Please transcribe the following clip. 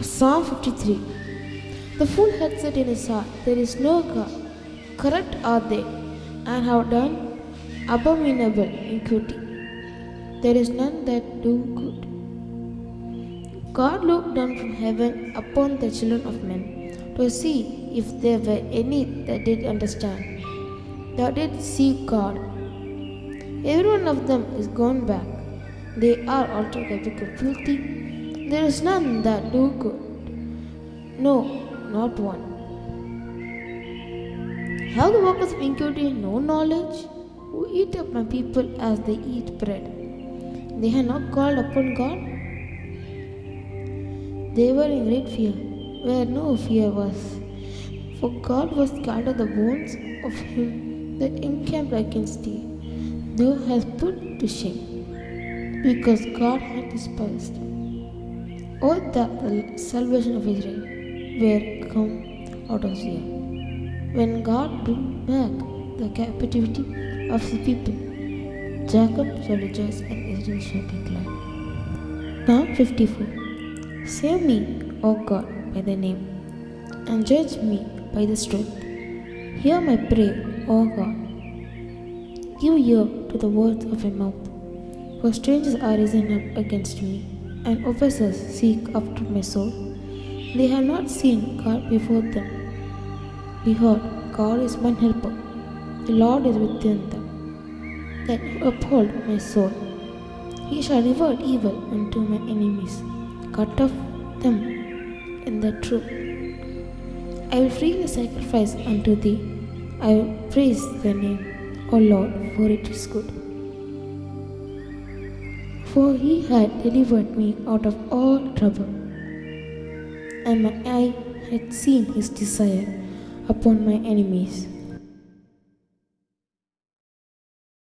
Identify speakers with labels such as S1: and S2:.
S1: Psalm 53 The fool had said in his heart, There is no God. Corrupt are they, and have done abominable iniquity. There is none that do good. God looked down from heaven upon the children of men to see if there were any that did understand, that did seek God. Every one of them is gone back. They are altogether filthy. There is none that do good. No, not one. Have the workers of iniquity no knowledge? Who eat up my people as they eat bread? They had not called upon God? They were in great fear, where no fear was. For God was scattered the bones of him that encamped against thee. Thou hast put to shame, because God had despised. That the salvation of Israel were come out of Zion. When God bring back the captivity of the people, Jacob shall rejoice and Israel shall be glad. Psalm 54 Save me, O God, by thy name, and judge me by the strength. Hear my prayer, O God. Give ear to the words of my mouth. For strangers are risen up against me, and oppressors seek after my soul. They have not seen God before them. Behold, God is my helper. The Lord is within them. That uphold my soul. He shall reward evil unto my enemies, cut off them in the truth. I will freely sacrifice unto thee. I will praise thy name, O Lord, for it is good. For he had delivered me out of all trouble, and my eye had seen his desire upon my enemies.